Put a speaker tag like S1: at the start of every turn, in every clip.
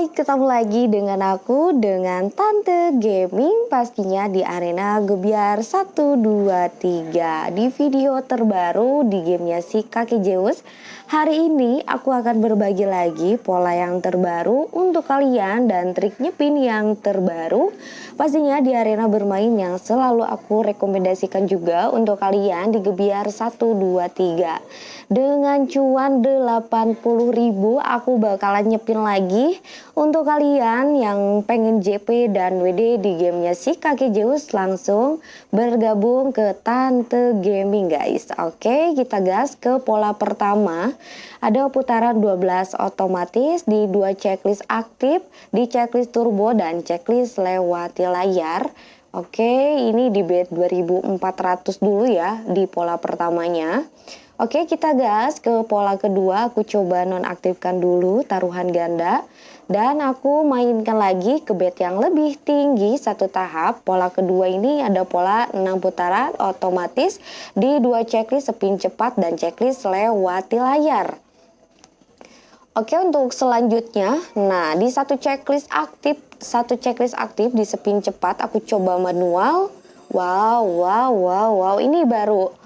S1: Hai, ketemu lagi dengan aku dengan Tante Gaming pastinya di arena Gebiar 1 2 3. Di video terbaru di gamenya si Kaki Zeus, hari ini aku akan berbagi lagi pola yang terbaru untuk kalian dan trik nyepin yang terbaru. Pastinya di arena bermain yang selalu aku rekomendasikan juga untuk kalian di Gebiar 1 2 3. Dengan cuan 80.000 aku bakalan nyepin lagi untuk kalian yang pengen JP dan WD di gamenya si Kaki Zeus langsung bergabung ke Tante Gaming guys. Oke kita gas ke pola pertama. Ada putaran 12 otomatis di dua checklist aktif, di checklist turbo dan checklist lewati layar. Oke, ini di bed 2400 dulu ya di pola pertamanya. Oke, kita gas ke pola kedua. Aku coba nonaktifkan dulu taruhan ganda. Dan aku mainkan lagi ke bed yang lebih tinggi satu tahap. Pola kedua ini ada pola 6 putaran otomatis di dua checklist spin cepat dan checklist lewati layar. Oke untuk selanjutnya, nah di satu checklist aktif, satu checklist aktif di spin cepat aku coba manual. Wow, wow, wow, wow, ini baru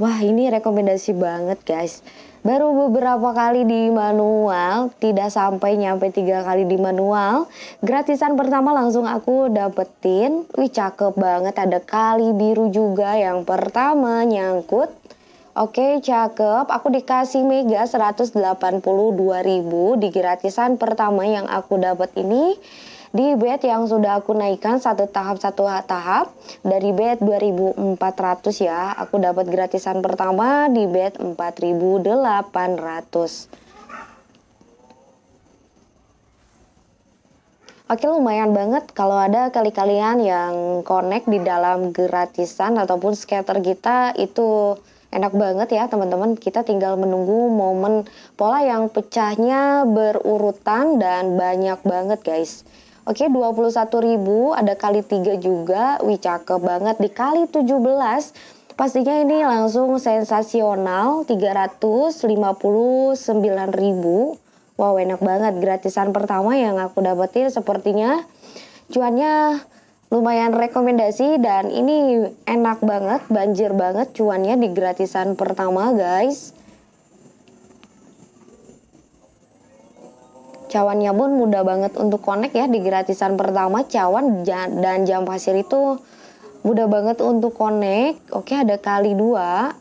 S1: Wah ini rekomendasi banget guys. Baru beberapa kali di manual Tidak sampai nyampe tiga kali di manual Gratisan pertama langsung aku dapetin. Wih cakep banget. Ada kali biru juga. Yang pertama nyangkut. Oke cakep. Aku dikasih mega 182.000 di gratisan pertama yang aku dapat ini di bed yang sudah aku naikkan satu tahap satu tahap dari bed 2400 ya aku dapat gratisan pertama di bed 4800 Oke lumayan banget kalau ada kali-kalian yang connect di dalam gratisan ataupun scatter kita itu enak banget ya teman-teman. Kita tinggal menunggu momen pola yang pecahnya berurutan dan banyak banget guys Oke, 21.000 ada kali 3 juga. Wih, cakep banget dikali 17. Pastinya ini langsung sensasional 359.000. Wow, enak banget gratisan pertama yang aku dapetin sepertinya cuannya lumayan rekomendasi dan ini enak banget, banjir banget cuannya di gratisan pertama, guys. Cawannya pun mudah banget untuk connect ya di gratisan pertama cawan dan jam pasir itu mudah banget untuk connect. Oke ada kali dua.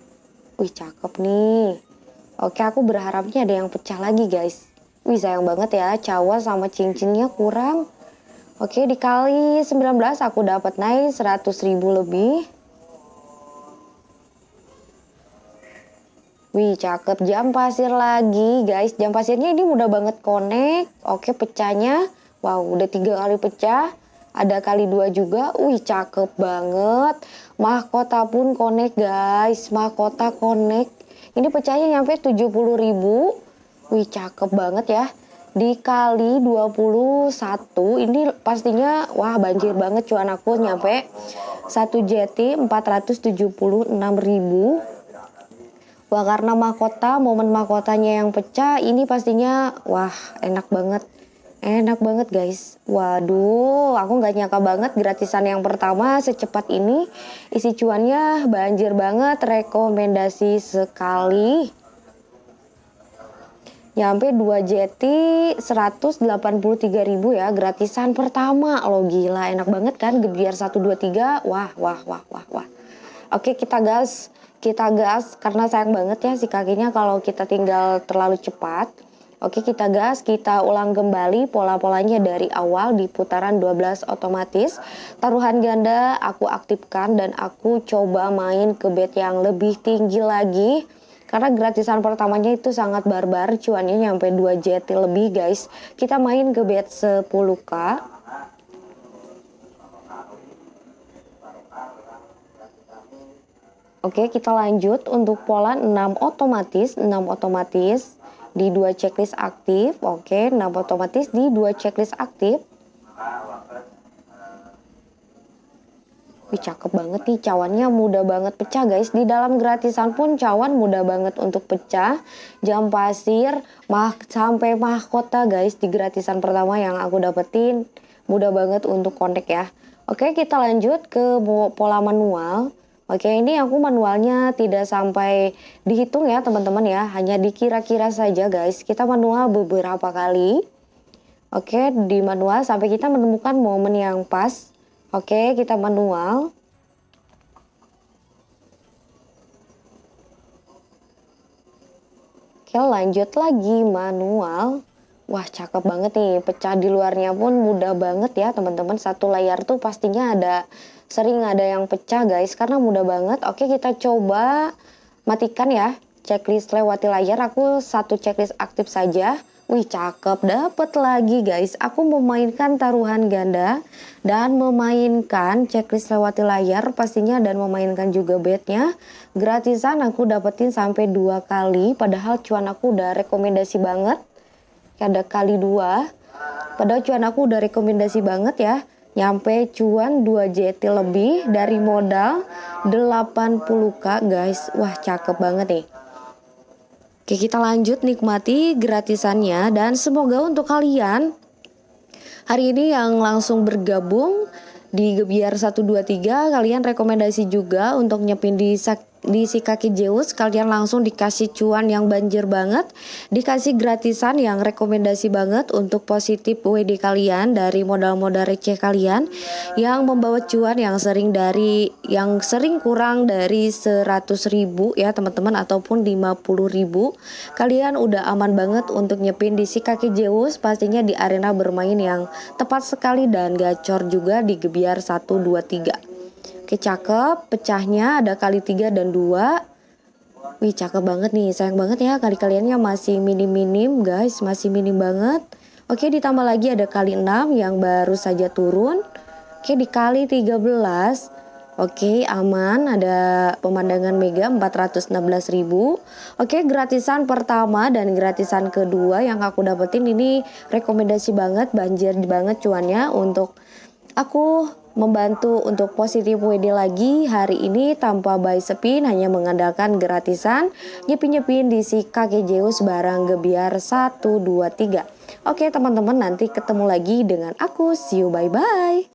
S1: Wih cakep nih. Oke aku berharapnya ada yang pecah lagi guys. Wih sayang banget ya cawa sama cincinnya kurang. Oke dikali 19 aku dapat naik 100 ribu lebih Wih cakep. Jam pasir lagi guys. Jam pasirnya ini mudah banget connect. Oke pecahnya. Wow udah tiga kali pecah. Ada kali dua juga. Wih cakep banget. Mahkota pun connect guys. Mahkota connect. Ini pecahnya nyampe 70 ribu. Wih cakep banget ya. Dikali 21 Ini pastinya Wah banjir banget cuan aku. Nyampe Satu jeti 476 ribu Wah karena mahkota, momen mahkotanya yang pecah, ini pastinya wah enak banget. Enak banget guys. Waduh, aku nggak nyangka banget gratisan yang pertama secepat ini. Isi cuannya banjir banget, rekomendasi sekali. Nyampe 2 jeti 183 ribu ya gratisan pertama lo gila enak banget kan gebiar 123 wah wah wah wah wah oke kita gas kita gas karena sayang banget ya si kakinya kalau kita tinggal terlalu cepat. Oke kita gas, kita ulang kembali pola-polanya dari awal di putaran 12 otomatis. Taruhan ganda aku aktifkan dan aku coba main ke bed yang lebih tinggi lagi. Karena gratisan pertamanya itu sangat barbar, cuannya nyampe 2 JT lebih guys. Kita main ke bed 10k. Oke, kita lanjut. Untuk pola 6 otomatis, 6 otomatis di dua checklist aktif. Oke, 6 otomatis di dua checklist aktif. Wih cakep banget nih cawannya mudah banget pecah guys. Di dalam gratisan pun cawan mudah banget untuk pecah. Jam pasir mah sampai mahkota guys di gratisan pertama yang aku dapetin. Mudah banget untuk connect ya. Oke kita lanjut ke pola manual Oke ini aku manualnya tidak sampai dihitung ya teman-teman ya Hanya dikira-kira saja guys Kita manual beberapa kali Oke di manual sampai kita menemukan momen yang pas Oke, kita manual. Oke, lanjut lagi manual. Wah, cakep banget nih. Pecah di luarnya pun mudah banget ya, teman-teman. Satu layar tuh pastinya ada sering ada yang pecah, guys, karena mudah banget. Oke, kita coba matikan ya checklist lewati layar. Aku satu checklist aktif saja. Wih cakep. Dapet lagi guys. Aku memainkan taruhan ganda Dan memainkan checklist lewati layar pastinya Dan memainkan juga bednya. Gratisan aku dapetin sampai dua kali Padahal cuan aku udah rekomendasi banget. Ada kali dua. Padahal cuan aku udah rekomendasi banget ya Nyampe cuan 2 JT lebih dari modal 80k guys. Wah cakep banget nih. Oke kita lanjut nikmati gratisannya dan semoga untuk kalian hari ini yang langsung bergabung di Gebiar 123 kalian rekomendasi juga untuk nyepin di di si kaki Zeus kalian langsung dikasih cuan yang banjir banget dikasih gratisan yang rekomendasi banget untuk positif WD kalian dari modal-modal receh kalian yang membawa cuan yang sering dari yang sering kurang dari 100 ribu ya teman-teman ataupun 50 ribu. Kalian udah aman banget untuk nyepin di si kaki Zeus pastinya di arena bermain yang tepat sekali dan gacor juga di Gebiar 123 Oke cakep, pecahnya ada kali 3 dan 2 Wih cakep banget nih, sayang banget ya kali-kaliannya masih minim-minim guys, masih minim banget. Oke ditambah lagi ada kali 6 yang baru saja turun. Oke dikali 13 Oke aman. Ada pemandangan mega 416.000 Oke gratisan pertama dan gratisan kedua yang aku dapetin ini rekomendasi banget banjir banget cuannya untuk aku membantu untuk positif WD lagi hari ini tanpa buy spin hanya mengandalkan gratisan nyepin-nyepin di si kakek Zeus barang gebiar 1 2 3. Oke teman-teman nanti ketemu lagi dengan aku see you bye bye.